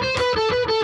Música